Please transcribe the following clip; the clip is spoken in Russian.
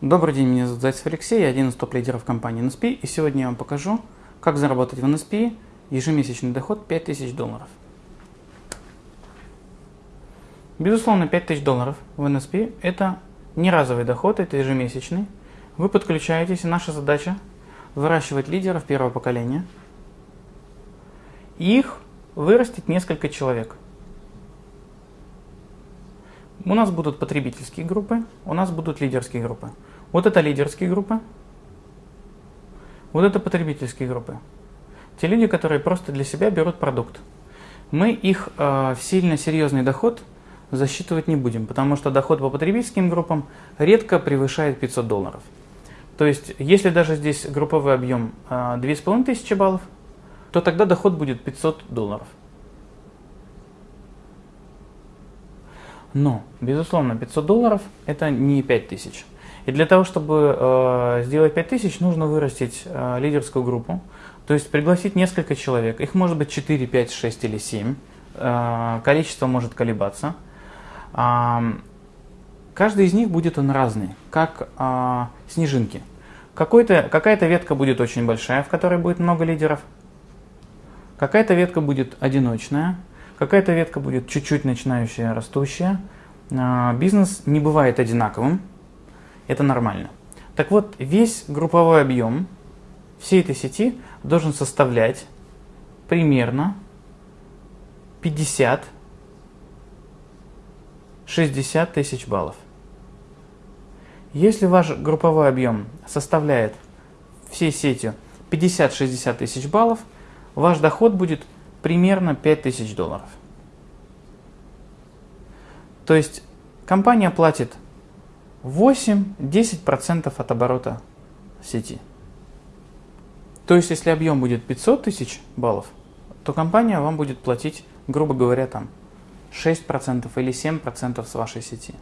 Добрый день, меня зовут Зайцев Алексей, я один из топ-лидеров компании NSP, и сегодня я вам покажу, как заработать в NSP ежемесячный доход 5000 долларов. Безусловно, 5000 долларов в NSP – это не разовый доход, это ежемесячный. Вы подключаетесь, и наша задача – выращивать лидеров первого поколения. И их вырастет несколько человек. У нас будут потребительские группы, у нас будут лидерские группы. Вот это лидерские группы, вот это потребительские группы. Те люди, которые просто для себя берут продукт. Мы их э, сильно серьезный доход засчитывать не будем, потому что доход по потребительским группам редко превышает 500 долларов. То есть, если даже здесь групповой объем э, 2500 баллов, то тогда доход будет 500 долларов. Но, безусловно, 500 долларов это не 5000. И для того, чтобы э, сделать 5000, нужно вырастить э, лидерскую группу, то есть пригласить несколько человек. Их может быть 4, 5, 6 или 7. Э, количество может колебаться. Э, каждый из них будет он разный, как э, снежинки. Какая-то ветка будет очень большая, в которой будет много лидеров. Какая-то ветка будет одиночная, какая-то ветка будет чуть-чуть начинающая, растущая. Э, бизнес не бывает одинаковым это нормально. Так вот, весь групповой объем всей этой сети должен составлять примерно 50-60 тысяч баллов. Если ваш групповой объем составляет всей сетью 50-60 тысяч баллов, ваш доход будет примерно 5 тысяч долларов. То есть компания платит 8-10% от оборота сети. То есть, если объем будет 500 тысяч баллов, то компания вам будет платить, грубо говоря, там 6% или 7% с вашей сети.